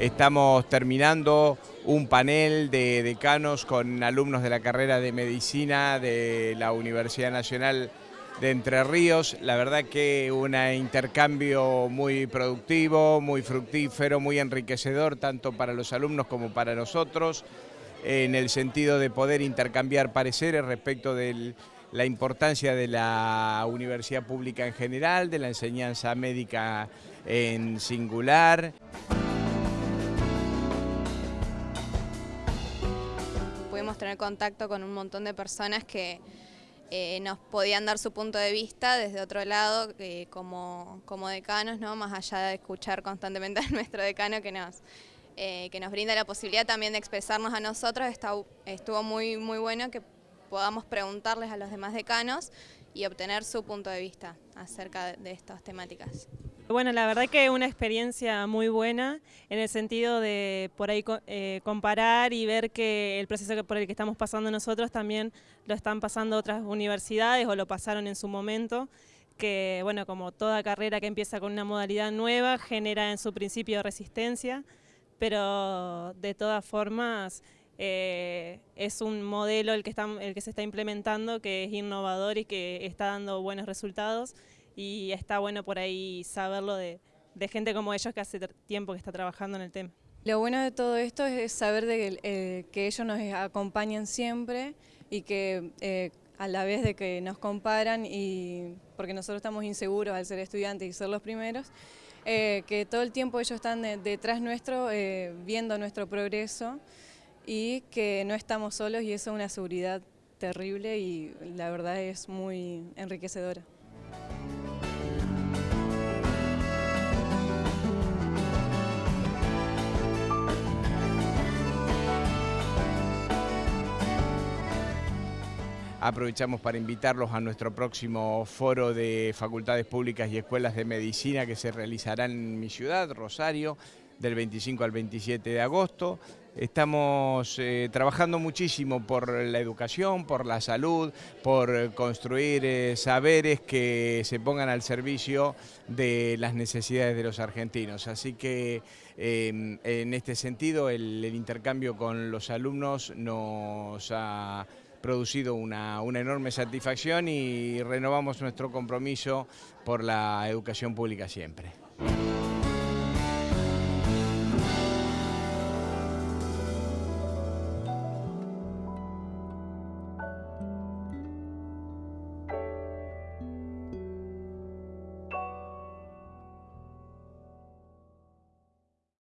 Estamos terminando un panel de decanos con alumnos de la carrera de Medicina de la Universidad Nacional de Entre Ríos. La verdad que un intercambio muy productivo, muy fructífero, muy enriquecedor, tanto para los alumnos como para nosotros, en el sentido de poder intercambiar pareceres respecto de la importancia de la universidad pública en general, de la enseñanza médica en singular. Tener contacto con un montón de personas que eh, nos podían dar su punto de vista desde otro lado, eh, como, como decanos, ¿no? más allá de escuchar constantemente a nuestro decano que nos, eh, que nos brinda la posibilidad también de expresarnos a nosotros, estuvo muy, muy bueno que podamos preguntarles a los demás decanos y obtener su punto de vista acerca de estas temáticas. Bueno, la verdad que una experiencia muy buena en el sentido de por ahí eh, comparar y ver que el proceso por el que estamos pasando nosotros también lo están pasando otras universidades o lo pasaron en su momento que bueno, como toda carrera que empieza con una modalidad nueva genera en su principio resistencia, pero de todas formas eh, es un modelo el que, está, el que se está implementando que es innovador y que está dando buenos resultados y está bueno por ahí saberlo de, gente como ellos que hace tiempo que está trabajando en el tema. Lo bueno de todo esto es saber de, eh, que ellos nos acompañan siempre y que eh, a la vez de que nos comparan y porque nosotros estamos inseguros al ser estudiantes y ser los primeros, eh, que todo el tiempo ellos están detrás nuestro viendo nuestro progreso y que no estamos solos y eso es una seguridad terrible y la verdad es muy enriquecedora. Aprovechamos para invitarlos a nuestro próximo foro de facultades públicas y escuelas de medicina que se realizará en mi ciudad, Rosario, del 25 al 27 de agosto. Estamos eh, trabajando muchísimo por la educación, por la salud, por construir eh, saberes que se pongan al servicio de las necesidades de los argentinos. Así que em, en este sentido el intercambio con los alumnos nos ha producido una, una enorme satisfacción y renovamos nuestro compromiso por la educación pública siempre.